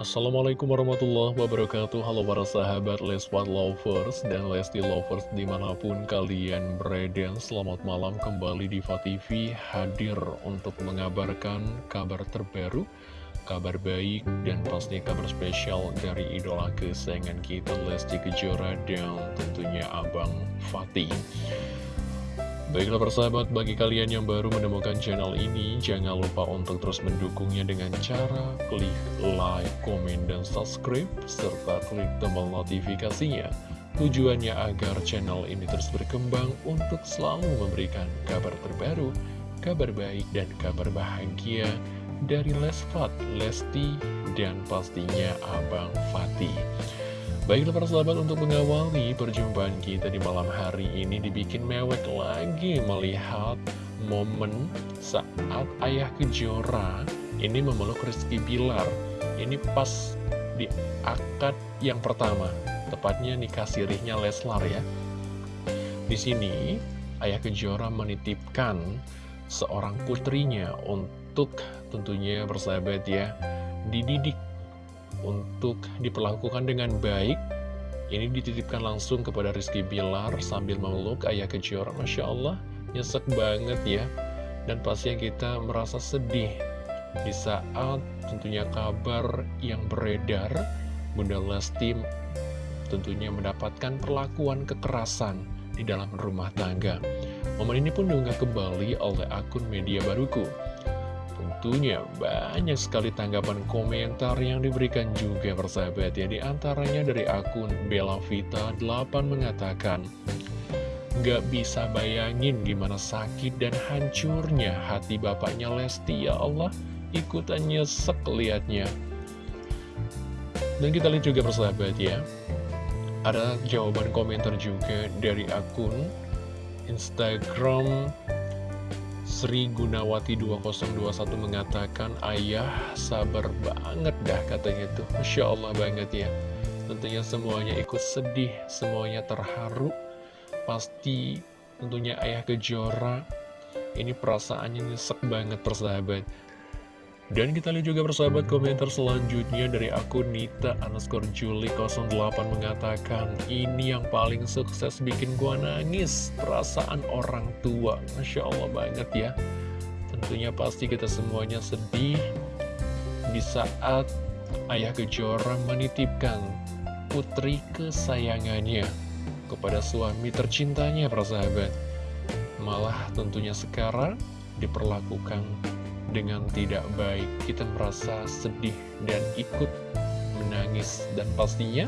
Assalamualaikum warahmatullahi wabarakatuh. Halo para sahabat Leswat Lovers dan Lesti Lovers di mana pun kalian berada. Selamat malam kembali di TV hadir untuk mengabarkan kabar terbaru Kabar baik dan pasti kabar spesial dari idola kesayangan kita Lesti Kejora dan tentunya Abang Fatih Baiklah persahabat, bagi kalian yang baru menemukan channel ini, jangan lupa untuk terus mendukungnya dengan cara klik like, komen, dan subscribe, serta klik tombol notifikasinya. Tujuannya agar channel ini terus berkembang untuk selalu memberikan kabar terbaru, kabar baik, dan kabar bahagia dari Lesfat, Lesti, dan pastinya Abang Fatih. Baiklah para sahabat untuk mengawali perjumpaan kita di malam hari ini dibikin mewek lagi melihat momen saat ayah kejora ini memeluk Rizky Bilar. Ini pas di akad yang pertama, tepatnya nikah sirihnya Leslar ya. Di sini ayah kejora menitipkan seorang putrinya untuk tentunya bersahabat ya dididik untuk diperlakukan dengan baik ini dititipkan langsung kepada Rizky Bilar sambil memeluk ayah kejora Masya Allah nyesek banget ya. Dan pasti kita merasa sedih. Di saat tentunya kabar yang beredar. Bunda Lesti tentunya mendapatkan perlakuan kekerasan di dalam rumah tangga. Momen ini pun diunggah kembali oleh akun media baruku Tentunya banyak sekali tanggapan komentar yang diberikan juga persahabat ya. Di dari akun Bella Vita 8 mengatakan Gak bisa bayangin gimana sakit dan hancurnya hati bapaknya Lesti ya Allah. Ikutan nyesek liatnya. Dan kita lihat juga persahabat ya. Ada jawaban komentar juga dari akun Instagram Sri Gunawati 2021 mengatakan Ayah sabar banget dah katanya tuh. Masya Allah banget ya. Tentunya semuanya ikut sedih Semuanya terharu. Pasti tentunya ayah kejora. Ini perasaannya nyesek banget persahabat dan kita lihat juga persahabat komentar selanjutnya dari akun Nita underscore Juli 08 mengatakan Ini yang paling sukses bikin gua nangis Perasaan orang tua. Masya Allah banget ya. Tentunya pasti kita semuanya sedih Di saat Ayah Kejora menitipkan putri kesayangannya Kepada suami tercintanya persahabat. Malah tentunya sekarang diperlakukan dengan tidak baik Kita merasa sedih dan ikut menangis. Dan pastinya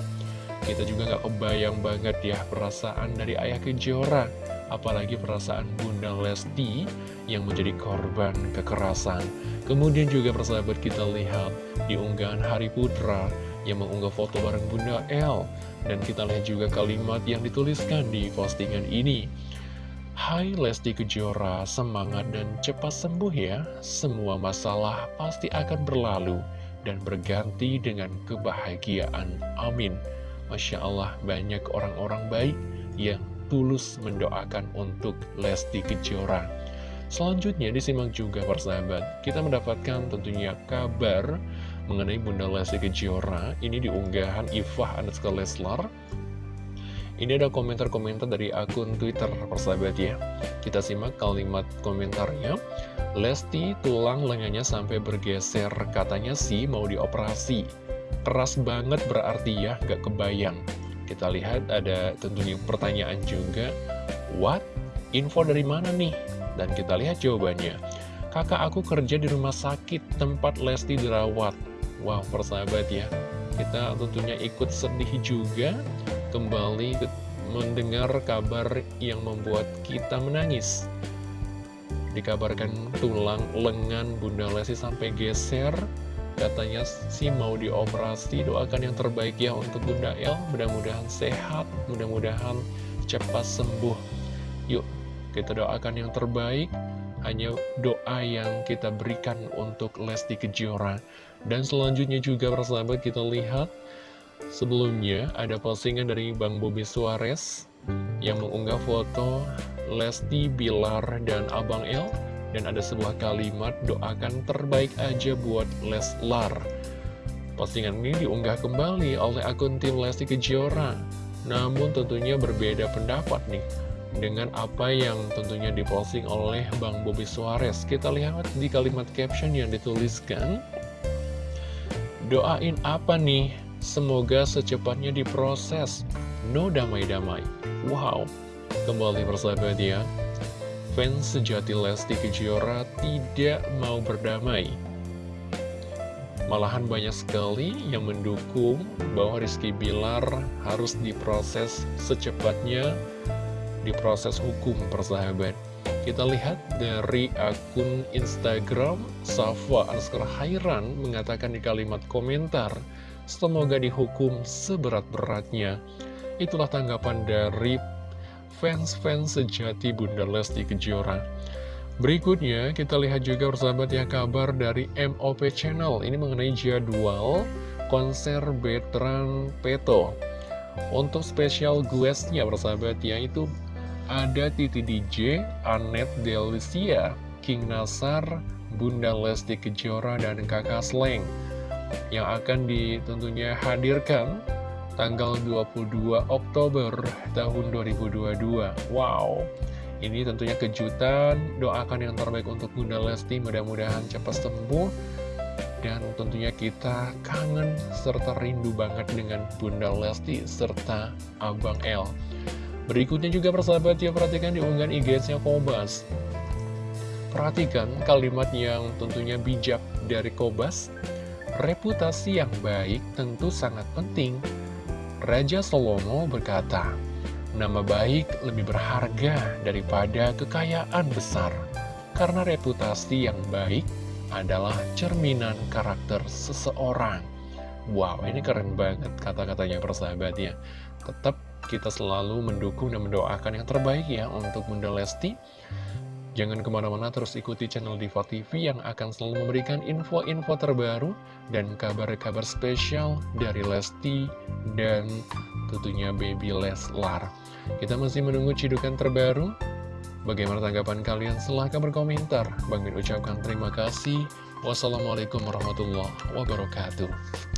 kita juga gak kebayang banget ya perasaan dari ayah kejora. Apalagi perasaan Bunda Lesti yang menjadi korban kekerasan. Kemudian juga persahabat kita lihat di unggahan Hari Putra yang mengunggah foto bareng Bunda L Dan kita lihat juga kalimat yang dituliskan di postingan ini Hai Lesti Kejora, semangat dan cepat sembuh ya. Semua masalah pasti akan berlalu dan berganti dengan kebahagiaan. Amin. Masya Allah, banyak orang-orang baik yang tulus mendoakan untuk Lesti Kejora. Selanjutnya disimak juga persahabat, kita mendapatkan tentunya kabar mengenai Bunda Lesti Kejora. Ini diunggahan Ifah Anuska Leslar ini ada komentar-komentar dari akun Twitter persahabat ya. Kita simak kalimat komentarnya. Lesti tulang lengannya sampai bergeser. Katanya sih mau dioperasi. Keras banget berarti ya gak kebayang. Kita lihat ada tentunya pertanyaan juga. What? Info dari mana nih? Dan kita lihat jawabannya. Kakak aku kerja di rumah sakit tempat Lesti dirawat. Wow persahabat ya. Kita tentunya ikut sedih juga kembali mendengar kabar yang membuat kita menangis. Dikabarkan tulang lengan Bunda Lesti sampai geser, katanya sih mau dioperasi, doakan yang terbaik ya untuk Bunda El, mudah-mudahan sehat, mudah-mudahan cepat sembuh. Yuk, kita doakan yang terbaik, hanya doa yang kita berikan untuk Lesti Kejora. Dan selanjutnya juga persahabat kita lihat Sebelumnya ada postingan dari Bang Bobi Suarez yang mengunggah foto Lesti Bilar dan Abang El dan ada sebuah kalimat doakan terbaik aja buat Leslar. Postingan ini diunggah kembali oleh akun tim Lesti Kejora. Namun tentunya berbeda pendapat nih dengan apa yang tentunya diposting oleh Bang Bobby Suarez. Kita lihat di kalimat caption yang dituliskan. Doain apa nih? Semoga secepatnya diproses. No damai-damai. Wow. Kembali bersahabat ya. Fans sejati Lesti Kejora tidak mau berdamai Malahan banyak sekali yang mendukung bahwa Rizky Bilar harus diproses secepatnya, diproses hukum persahabat. Kita lihat dari akun Instagram, Safa Anskar Hairan mengatakan di kalimat komentar, Semoga dihukum seberat-beratnya. Itulah tanggapan dari fans-fans sejati Bunda Lesti Kejora. Berikutnya kita lihat juga persahabat ya kabar dari MOP Channel Ini mengenai jadwal konser Betran Peto Untuk spesial guestnya persahabat ya itu ada Titi DJ, Anet Delisia, King Nasar, Bunda Lesti Kejora, dan Kakak Sleng Yang akan ditentunya hadirkan tanggal 22 Oktober tahun 2022 Wow ini tentunya kejutan, doakan yang terbaik untuk Bunda Lesti, mudah-mudahan cepat sembuh. Dan tentunya kita kangen serta rindu banget dengan Bunda Lesti serta Abang L. Berikutnya juga persahabat ya, perhatikan di unggahan IG-nya Kobas. Perhatikan kalimat yang tentunya bijak dari Kobas. Reputasi yang baik tentu sangat penting. Raja Salomo berkata, Nama baik lebih berharga daripada kekayaan besar, karena reputasi yang baik adalah cerminan karakter seseorang. Wow, ini keren banget kata-katanya persahabat ya. Tetap kita selalu mendukung dan mendoakan yang terbaik ya untuk Bunda Lesti. Jangan ke mana-mana terus ikuti channel Diva TV yang akan selalu memberikan info-info terbaru dan kabar-kabar spesial dari Lesti dan tentunya Baby Leslar. Kita masih menunggu cidukan terbaru. Bagaimana tanggapan kalian? Silahkan berkomentar. Bang Min ucapkan terima kasih. Wassalamualaikum warahmatullahi wabarakatuh.